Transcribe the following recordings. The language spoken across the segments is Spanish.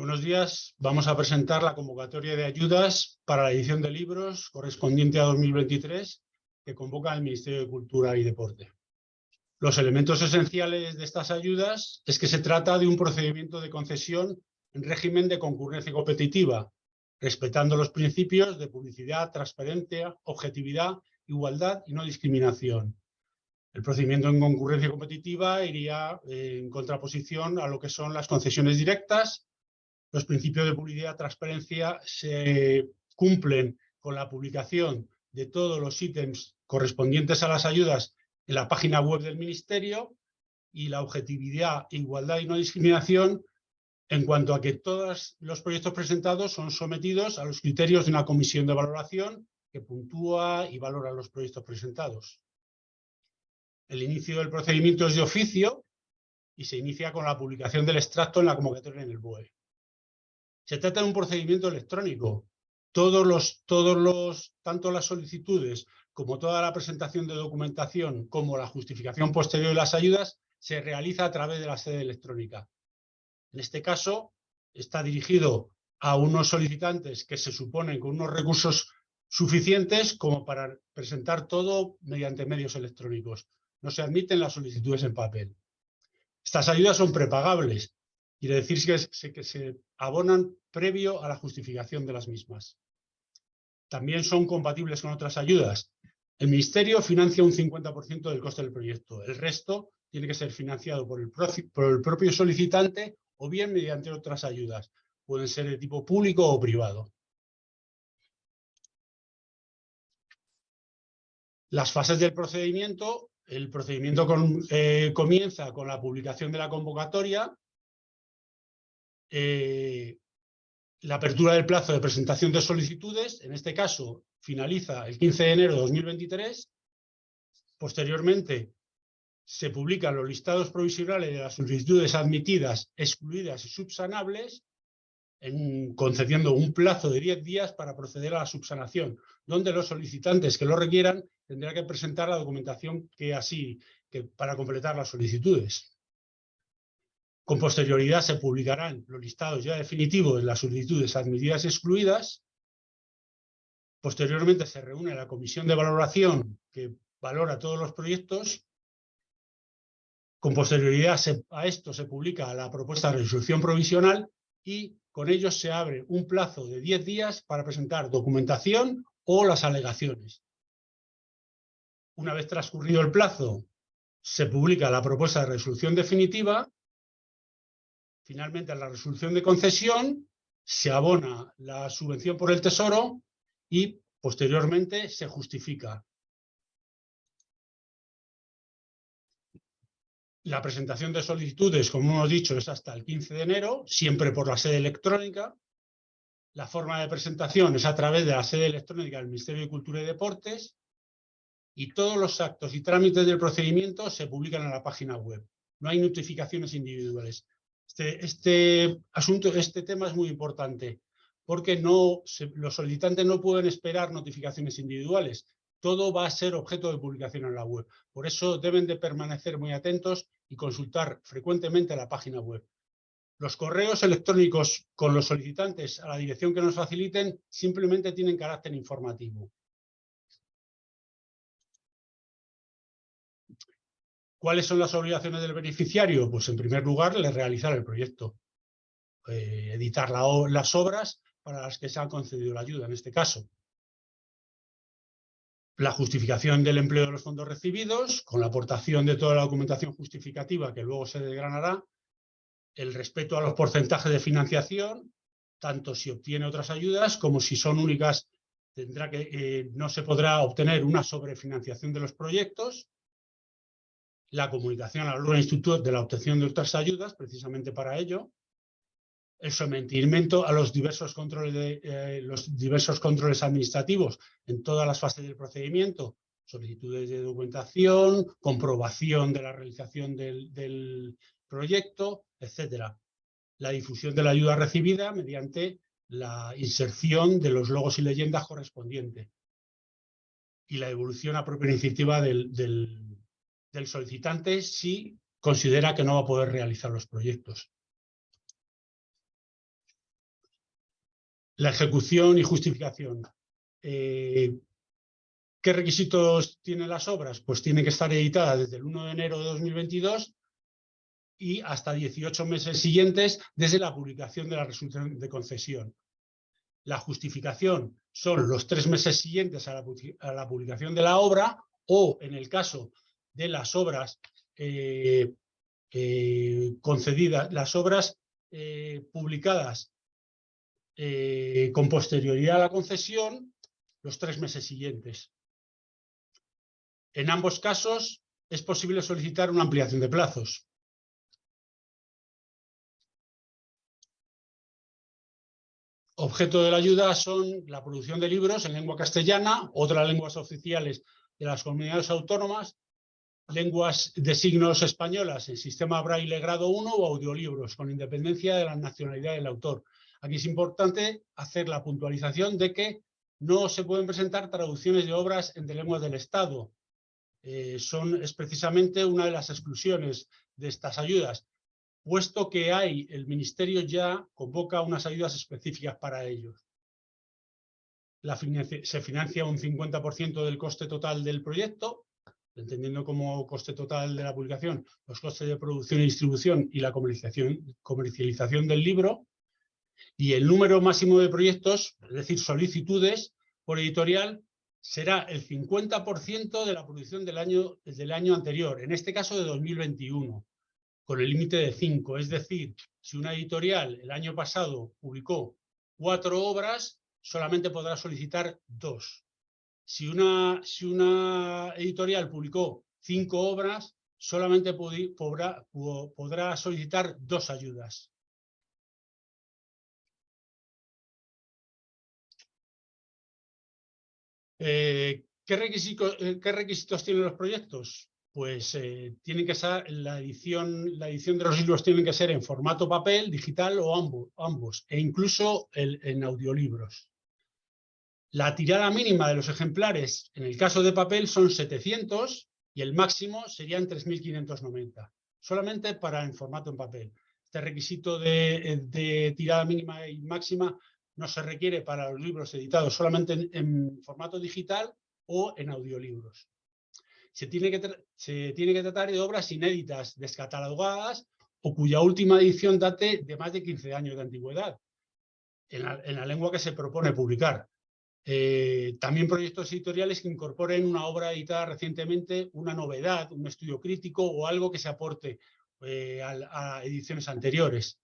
Buenos días. Vamos a presentar la convocatoria de ayudas para la edición de libros correspondiente a 2023 que convoca el Ministerio de Cultura y Deporte. Los elementos esenciales de estas ayudas es que se trata de un procedimiento de concesión en régimen de concurrencia competitiva, respetando los principios de publicidad, transparencia, objetividad, igualdad y no discriminación. El procedimiento en concurrencia competitiva iría en contraposición a lo que son las concesiones directas, los principios de publicidad y transparencia se cumplen con la publicación de todos los ítems correspondientes a las ayudas en la página web del Ministerio y la objetividad, igualdad y no discriminación en cuanto a que todos los proyectos presentados son sometidos a los criterios de una comisión de valoración que puntúa y valora los proyectos presentados. El inicio del procedimiento es de oficio y se inicia con la publicación del extracto en la convocatoria en el BOE. Se trata de un procedimiento electrónico. Todos los, todos los, tanto las solicitudes como toda la presentación de documentación como la justificación posterior de las ayudas se realiza a través de la sede electrónica. En este caso, está dirigido a unos solicitantes que se suponen con unos recursos suficientes como para presentar todo mediante medios electrónicos. No se admiten las solicitudes en papel. Estas ayudas son prepagables, quiere decir que, se abonan previo a la justificación de las mismas. También son compatibles con otras ayudas. El Ministerio financia un 50% del coste del proyecto. El resto tiene que ser financiado por el, por el propio solicitante o bien mediante otras ayudas. Pueden ser de tipo público o privado. Las fases del procedimiento. El procedimiento eh, comienza con la publicación de la convocatoria, eh, la apertura del plazo de presentación de solicitudes, en este caso finaliza el 15 de enero de 2023. Posteriormente se publican los listados provisionales de las solicitudes admitidas, excluidas y subsanables, concediendo un plazo de 10 días para proceder a la subsanación, donde los solicitantes que lo requieran tendrán que presentar la documentación que así, que para completar las solicitudes. Con posterioridad se publicarán los listados ya definitivos de las solicitudes admitidas y excluidas. Posteriormente se reúne la comisión de valoración que valora todos los proyectos. Con posterioridad a esto se publica la propuesta de resolución provisional y con ello se abre un plazo de 10 días para presentar documentación o las alegaciones. Una vez transcurrido el plazo, se publica la propuesta de resolución definitiva Finalmente, a la resolución de concesión se abona la subvención por el Tesoro y posteriormente se justifica. La presentación de solicitudes, como hemos dicho, es hasta el 15 de enero, siempre por la sede electrónica. La forma de presentación es a través de la sede electrónica del Ministerio de Cultura y Deportes y todos los actos y trámites del procedimiento se publican en la página web. No hay notificaciones individuales. Este, este, asunto, este tema es muy importante porque no, los solicitantes no pueden esperar notificaciones individuales. Todo va a ser objeto de publicación en la web. Por eso deben de permanecer muy atentos y consultar frecuentemente la página web. Los correos electrónicos con los solicitantes a la dirección que nos faciliten simplemente tienen carácter informativo. ¿Cuáles son las obligaciones del beneficiario? Pues en primer lugar, le realizar el proyecto, eh, editar las obras para las que se ha concedido la ayuda en este caso. La justificación del empleo de los fondos recibidos, con la aportación de toda la documentación justificativa que luego se desgranará, el respeto a los porcentajes de financiación, tanto si obtiene otras ayudas como si son únicas, eh, no se podrá obtener una sobrefinanciación de los proyectos, la comunicación al órgano instituto de la obtención de otras ayudas, precisamente para ello, el sometimiento a los diversos controles, eh, los diversos controles administrativos en todas las fases del procedimiento, solicitudes de documentación, comprobación de la realización del, proyecto, etcétera. La difusión de la ayuda recibida mediante la inserción de los logos y leyendas correspondientes y la evolución a propia iniciativa del solicitante si considera que no va a poder realizar los proyectos. La ejecución y justificación. Eh, ¿Qué requisitos tienen las obras? Pues tienen que estar editadas desde el 1 de enero de 2022 y hasta 18 meses siguientes desde la publicación de la resolución de concesión. La justificación son los tres meses siguientes a la, publicación de la obra o, en el caso de las obras eh, eh, concedidas, las obras eh, publicadas con posterioridad a la concesión, los tres meses siguientes. En ambos casos es posible solicitar una ampliación de plazos. Objeto de la ayuda son la producción de libros en lengua castellana, otras lenguas oficiales de las comunidades autónomas, lenguas de signos españolas en sistema braille grado 1 o audiolibros, con independencia de la nacionalidad del autor. Aquí es importante hacer la puntualización de que no se pueden presentar traducciones de obras entre lenguas del Estado. Eh, son, es precisamente una de las exclusiones de estas ayudas puesto que hay, el Ministerio ya convoca unas ayudas específicas para ellos. se financia un 50% del coste total del proyecto, entendiendo como coste total de la publicación los costes de producción y distribución y la comercialización, del libro, y el número máximo de proyectos, es decir, solicitudes por editorial, será el 50% de la producción del año, del año anterior, en este caso de 2021 con el límite de cinco. Es decir, si una editorial el año pasado publicó cuatro obras, solamente podrá solicitar dos. Si una, editorial publicó cinco obras, solamente podrá, solicitar dos ayudas. Eh, ¿qué, requisitos, eh, ¿Qué requisitos tienen los proyectos? pues eh, tiene que ser la edición, la edición de los libros tiene que ser en formato papel, digital o ambos e incluso en audiolibros. La tirada mínima de los ejemplares en el caso de papel son 700 y el máximo serían 3.590, solamente para en formato en papel. Este requisito de, tirada mínima y máxima no se requiere para los libros editados solamente en formato digital o en audiolibros se tiene, que se tiene que tratar de obras inéditas, descatalogadas o cuya última edición date de más de 15 años de antigüedad, en la, lengua que se propone publicar. Eh, también proyectos editoriales que incorporen una obra editada recientemente, una novedad, un estudio crítico o algo que se aporte eh, a, ediciones anteriores.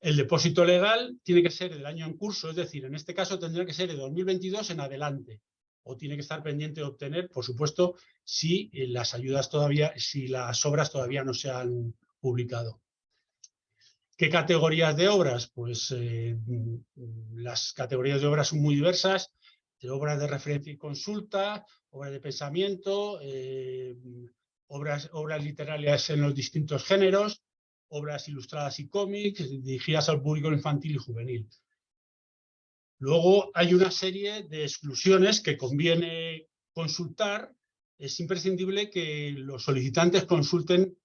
El depósito legal tiene que ser del año en curso, es decir, en este caso tendría que ser de 2022 en adelante o tiene que estar pendiente de obtener, por supuesto, si eh, las ayudas todavía, si las obras todavía no se han publicado. ¿Qué categorías de obras? Pues eh, mm, las categorías de obras son muy diversas, de obras de referencia y consulta, obras de pensamiento, eh, obras, obras literarias en los distintos géneros, obras ilustradas y cómics, dirigidas al público infantil y juvenil. Luego hay una serie de exclusiones que conviene consultar. Es imprescindible que los solicitantes consulten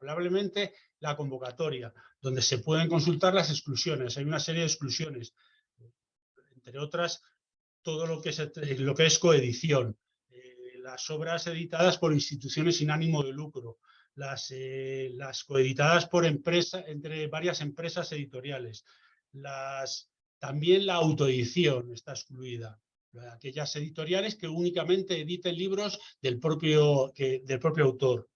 indudablemente mm, la convocatoria, donde se pueden consultar las exclusiones. Hay una serie de exclusiones, entre otras, todo lo que es, lo que es coedición, eh, las obras editadas por instituciones sin ánimo de lucro, las, eh, coeditadas por entre varias empresas editoriales, las también la autoedición está excluida. Aquellas editoriales que únicamente editen libros del propio, del propio autor.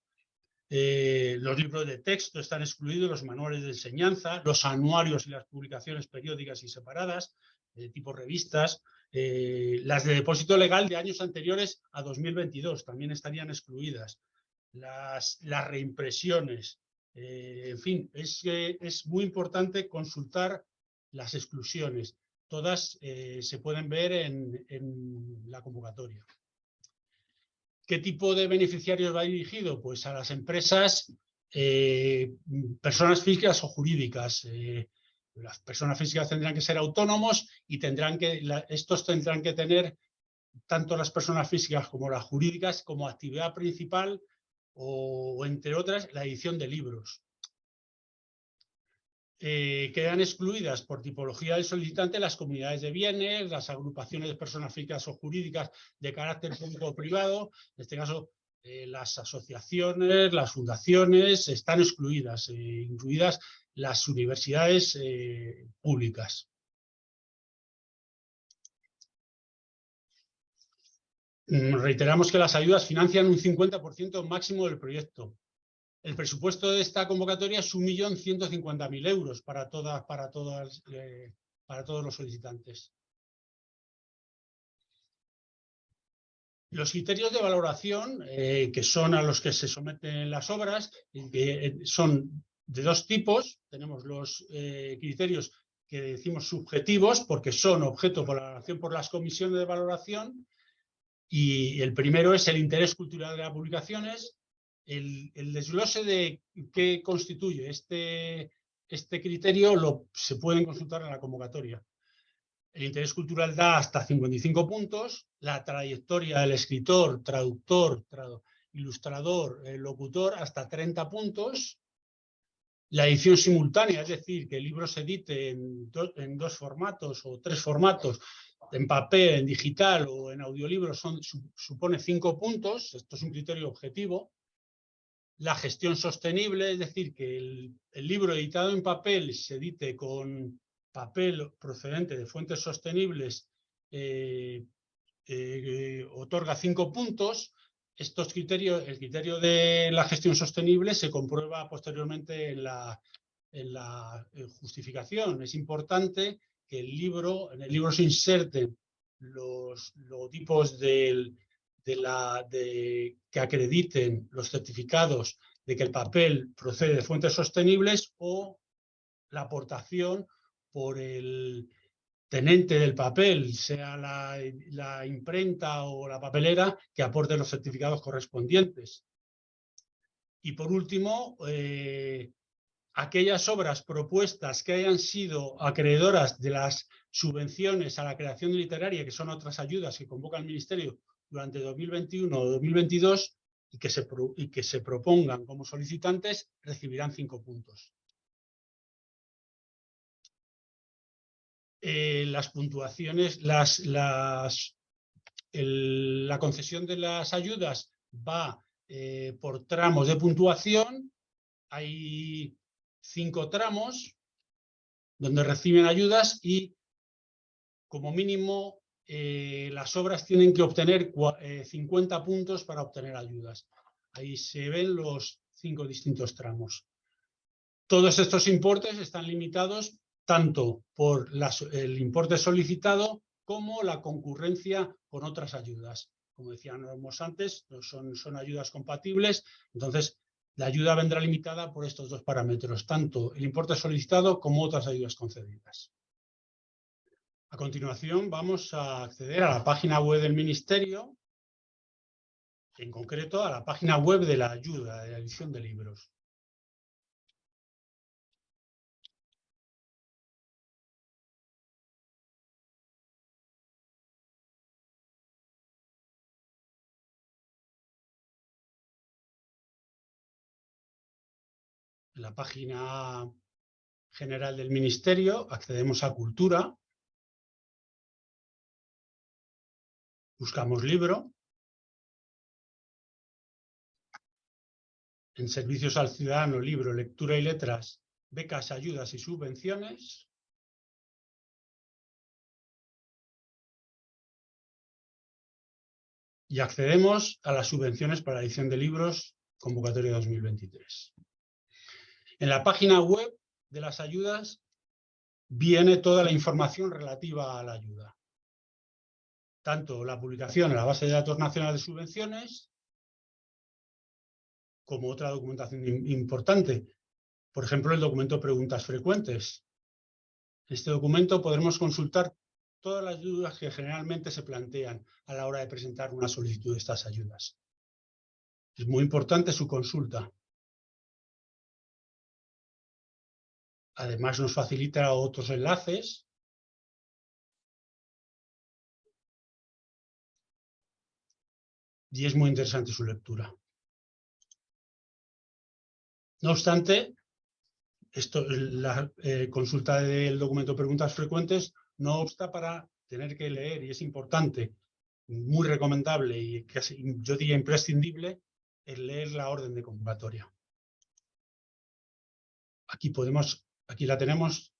Eh, los libros de texto están excluidos, los manuales de enseñanza, los anuarios y las publicaciones periódicas y separadas, de tipo revistas, eh, las de depósito legal de años anteriores a 2022 también estarían excluidas. Las, reimpresiones, eh, en fin, es, muy importante consultar las exclusiones. Todas eh, se pueden ver en, la convocatoria. ¿Qué tipo de beneficiarios va dirigido? Pues a las empresas, eh, personas físicas o jurídicas. Eh, las personas físicas tendrán que ser autónomos y tendrán que, estos tendrán que tener tanto las personas físicas como las jurídicas como actividad principal o, entre otras, la edición de libros. Eh, quedan excluidas por tipología del solicitante las comunidades de bienes, las agrupaciones de personas físicas o jurídicas de carácter público o privado, en este caso eh, las asociaciones, las fundaciones están excluidas, eh, incluidas las universidades públicas. Mm, reiteramos que las ayudas financian un 50% máximo del proyecto, el presupuesto de esta convocatoria es 1.150.000 euros para, todas, para, todas, eh, para todos los solicitantes. Los criterios de valoración, eh, que son a los que se someten las obras, eh, son de dos tipos. Tenemos los criterios que decimos subjetivos, porque son objeto de valoración por las comisiones de valoración, y el primero es el interés cultural de las publicaciones, el, desglose de qué constituye este, este criterio lo, se pueden consultar en la convocatoria. El interés cultural da hasta 55 puntos, la trayectoria del escritor, traductor, ilustrador, locutor, hasta 30 puntos, la edición simultánea, es decir, que el libro se edite en, dos formatos o tres formatos, en papel, en digital o en audiolibro, supone cinco puntos, esto es un criterio objetivo, la gestión sostenible, es decir, que el, libro editado en papel se edite con papel procedente de fuentes sostenibles, eh, eh, otorga cinco puntos. Estos criterios, el criterio de la gestión sostenible se comprueba posteriormente en la, en la justificación. Es importante que el libro, en el libro se inserten los logotipos del, de la, de, que acrediten los certificados de que el papel procede de fuentes sostenibles o la aportación por el tenente del papel, sea la, la imprenta o la papelera, que aporte los certificados correspondientes. Y por último, eh, aquellas obras propuestas que hayan sido acreedoras de las subvenciones a la creación literaria, que son otras ayudas que convoca el Ministerio durante 2021 o 2022 y que se, y que se propongan como solicitantes recibirán cinco puntos. Eh, las puntuaciones, las, las, la concesión de las ayudas va eh, por tramos de puntuación. Hay cinco tramos donde reciben ayudas y como mínimo eh, las obras tienen que obtener 50 eh, puntos para obtener ayudas. Ahí se ven los cinco distintos tramos. Todos estos importes están limitados tanto por el importe solicitado como la concurrencia con otras ayudas. Como decíamos antes, son, son ayudas compatibles, entonces la ayuda vendrá limitada por estos dos parámetros, tanto el importe solicitado como otras ayudas concedidas. A continuación vamos a acceder a la página web del Ministerio, en concreto a la página web de la ayuda, de la edición de libros. En la página general del Ministerio accedemos a Cultura, Buscamos libro. En servicios al ciudadano, libro, lectura y letras, becas, ayudas y subvenciones. Y accedemos a las subvenciones para la edición de libros, convocatoria 2023. En la página web de las ayudas viene toda la información relativa a la ayuda tanto la publicación en la base de datos nacional de subvenciones como otra documentación importante. Por ejemplo, el documento Preguntas Frecuentes. En este documento podremos consultar todas las dudas que generalmente se plantean a la hora de presentar una solicitud de estas ayudas. Es muy importante su consulta. Además nos facilita otros enlaces y es muy interesante su lectura. No obstante, esto, la eh, consulta del documento preguntas frecuentes no obsta para tener que leer, y es importante, muy recomendable y casi, yo diría imprescindible, el leer la orden de convocatoria. Aquí podemos, aquí la tenemos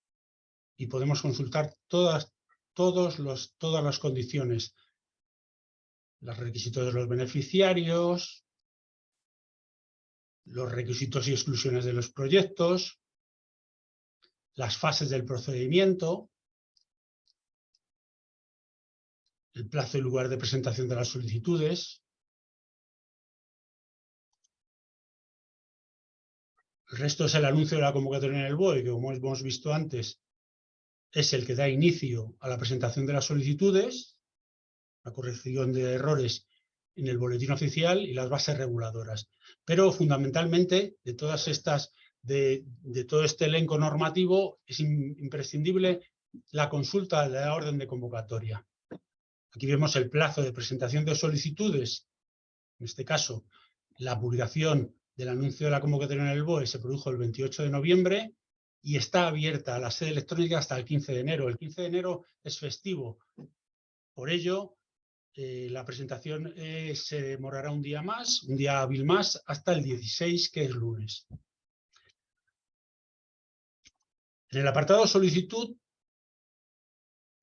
y podemos consultar todas, todos los, todas las condiciones, los requisitos de los beneficiarios, los requisitos y exclusiones de los proyectos, las fases del procedimiento, el plazo y lugar de presentación de las solicitudes, el resto es el anuncio de la convocatoria en el BOE, que como hemos visto antes, es el que da inicio a la presentación de las solicitudes, la corrección de errores en el boletín oficial y las bases reguladoras. Pero fundamentalmente, de todas estas, de, todo este elenco normativo, es imprescindible la consulta de la orden de convocatoria. Aquí vemos el plazo de presentación de solicitudes. En este caso, la publicación del anuncio de la convocatoria en el BOE se produjo el 28 de noviembre y está abierta a la sede electrónica hasta el 15 de enero. El 15 de enero es festivo. Por ello, eh, la presentación eh, se demorará un día más, un día hábil más, hasta el 16, que es lunes. En el apartado solicitud,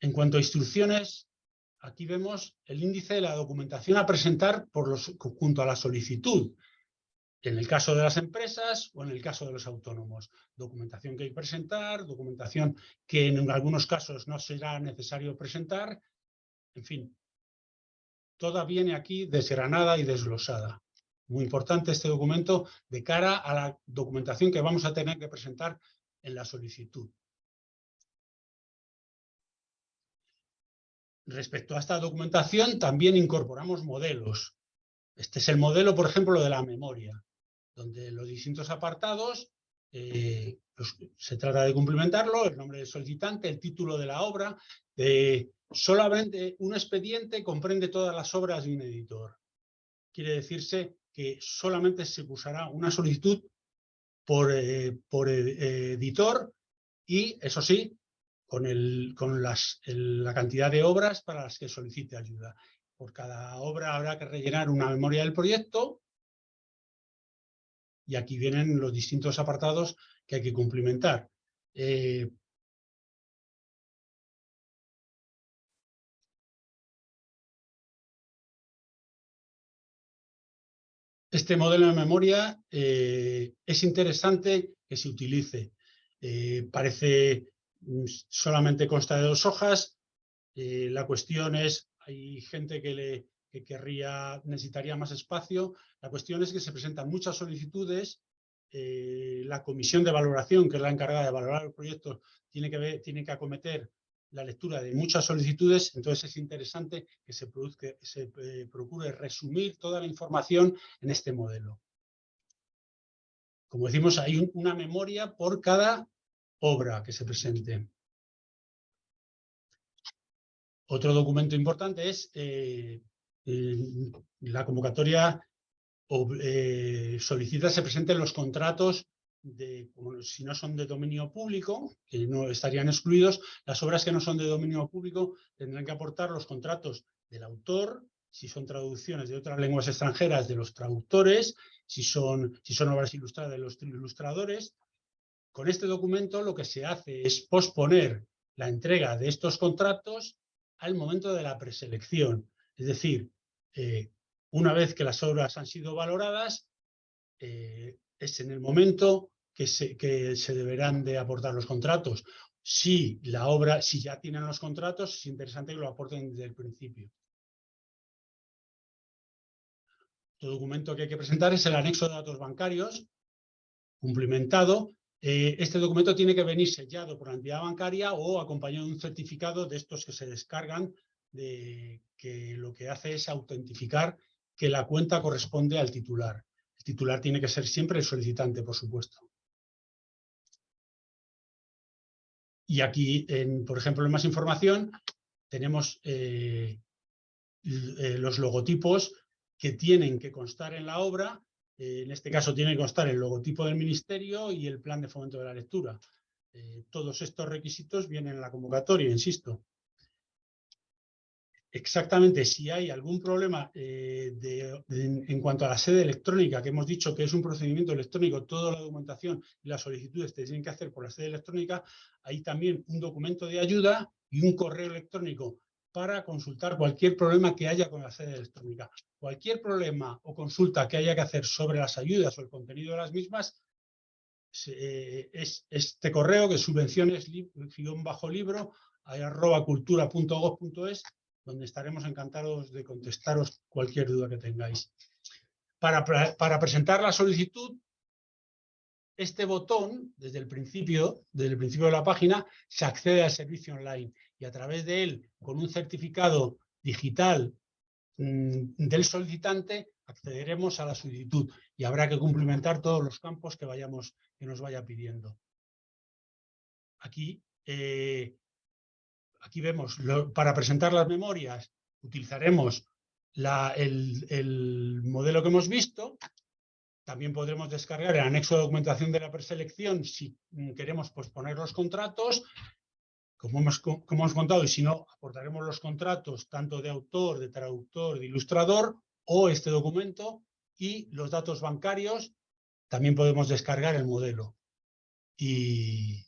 en cuanto a instrucciones, aquí vemos el índice de la documentación a presentar junto a la solicitud. En el caso de las empresas o en el caso de los autónomos. Documentación que hay que presentar, documentación que en algunos casos no será necesario presentar. En fin, toda viene aquí desgranada y desglosada. Muy importante este documento de cara a la documentación que vamos a tener que presentar en la solicitud. Respecto a esta documentación, también incorporamos modelos. Este es el modelo, por ejemplo, de la memoria, donde los distintos apartados eh, se trata de cumplimentarlo, el nombre del solicitante, el título de la obra. solamente un expediente comprende todas las obras de un editor. Quiere decirse que solamente se usará una solicitud por, eh, por editor y, eso sí, con, el, con las, la cantidad de obras para las que solicite ayuda. Por cada obra habrá que rellenar una memoria del proyecto y aquí vienen los distintos apartados que hay que cumplimentar. Eh, este modelo de memoria eh, es interesante que se utilice. Eh, parece Mm, solamente consta de dos hojas. Eh, la cuestión es, hay gente que, le, querría, necesitaría más espacio. La cuestión es que se presentan muchas solicitudes. Eh, la comisión de valoración, que es la encargada de valorar el proyecto, tiene que, ver, que acometer la lectura de muchas solicitudes, entonces es interesante que se eh, procure resumir toda la información en este modelo. Como decimos, hay una memoria por cada obra que se presente. Otro documento importante es eh, la convocatoria eh, solicita se presenten los contratos de, si no son de dominio público, que no estarían excluidos, las obras que no son de dominio público tendrán que aportar los contratos del autor, si son traducciones de otras lenguas extranjeras de los traductores, si son, si son obras ilustradas de los ilustradores, con este documento lo que se hace es posponer la entrega de estos contratos al momento de la preselección. Es decir, eh, una vez que las obras han sido valoradas, eh, es en el momento que se, que se deberán de aportar los contratos. Si la obra, si ya tienen los contratos, es interesante que lo aporten desde el principio. Otro documento que hay que presentar es el anexo de datos bancarios, cumplimentado, eh, este documento tiene que venir sellado por la entidad bancaria o acompañado de un certificado de estos que se descargan, de, que lo que hace es autentificar que la cuenta corresponde al titular. El titular tiene que ser siempre el solicitante, por supuesto. Y aquí, por ejemplo, en más información, tenemos eh, eh, los logotipos que tienen que constar en la obra Eh, en este caso tiene que constar el logotipo del ministerio y el plan de fomento de la lectura. Todos estos requisitos vienen en la convocatoria, insisto. Exactamente, si hay algún problema eh, en cuanto a la sede electrónica, que hemos dicho que es un procedimiento electrónico, toda la documentación y las solicitudes se tienen que hacer por la sede electrónica, hay también un documento de ayuda y un correo electrónico para consultar cualquier problema que haya con la sede electrónica. Cualquier problema o consulta que haya que hacer sobre las ayudas o el contenido de las mismas, eh, es este correo que subvenciones bajo libro arroba cultura.gov.es donde estaremos encantados de contestaros cualquier duda que tengáis. Para, para, presentar la solicitud, este botón, desde el principio, desde el principio de la página, se accede al servicio online y a través de él, con un certificado digital mm, del solicitante, accederemos a la solicitud y habrá que cumplimentar todos los campos que, vayamos, que nos vaya pidiendo. Aquí, eh, aquí vemos, para presentar las memorias utilizaremos el, el modelo que hemos visto, también podremos descargar el anexo de documentación de la preselección si mm, queremos posponer los contratos como hemos, hemos contado, y si no, aportaremos los contratos tanto de autor, de traductor, de ilustrador o este documento y los datos bancarios, también podemos descargar el modelo. Y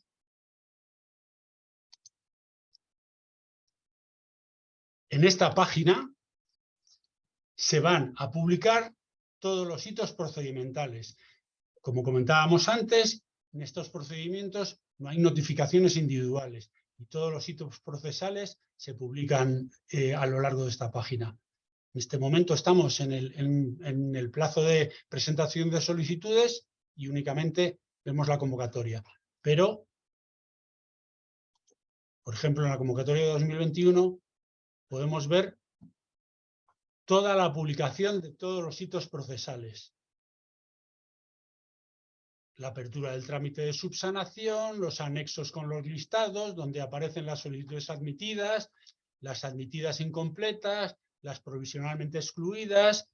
en esta página se van a publicar todos los hitos procedimentales. Como comentábamos antes, en estos procedimientos no hay notificaciones individuales y todos los hitos procesales se publican eh, a lo largo de esta página. En este momento estamos en el, en el plazo de presentación de solicitudes y únicamente vemos la convocatoria. Pero, por ejemplo, en la convocatoria de 2021 podemos ver toda la publicación de todos los hitos procesales la apertura del trámite de subsanación, los anexos con los listados, donde aparecen las solicitudes admitidas, las admitidas incompletas, las provisionalmente excluidas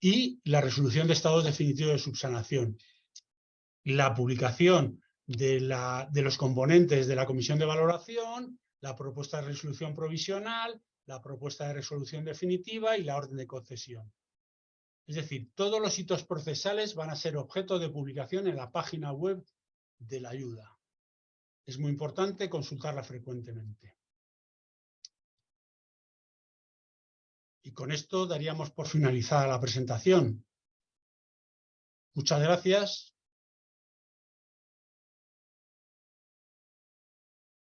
y la resolución de estados definitivos de subsanación. La publicación de, los componentes de la comisión de valoración, la propuesta de resolución provisional, la propuesta de resolución definitiva y la orden de concesión. Es decir, todos los hitos procesales van a ser objeto de publicación en la página web de la ayuda. Es muy importante consultarla frecuentemente. Y con esto daríamos por finalizada la presentación. Muchas gracias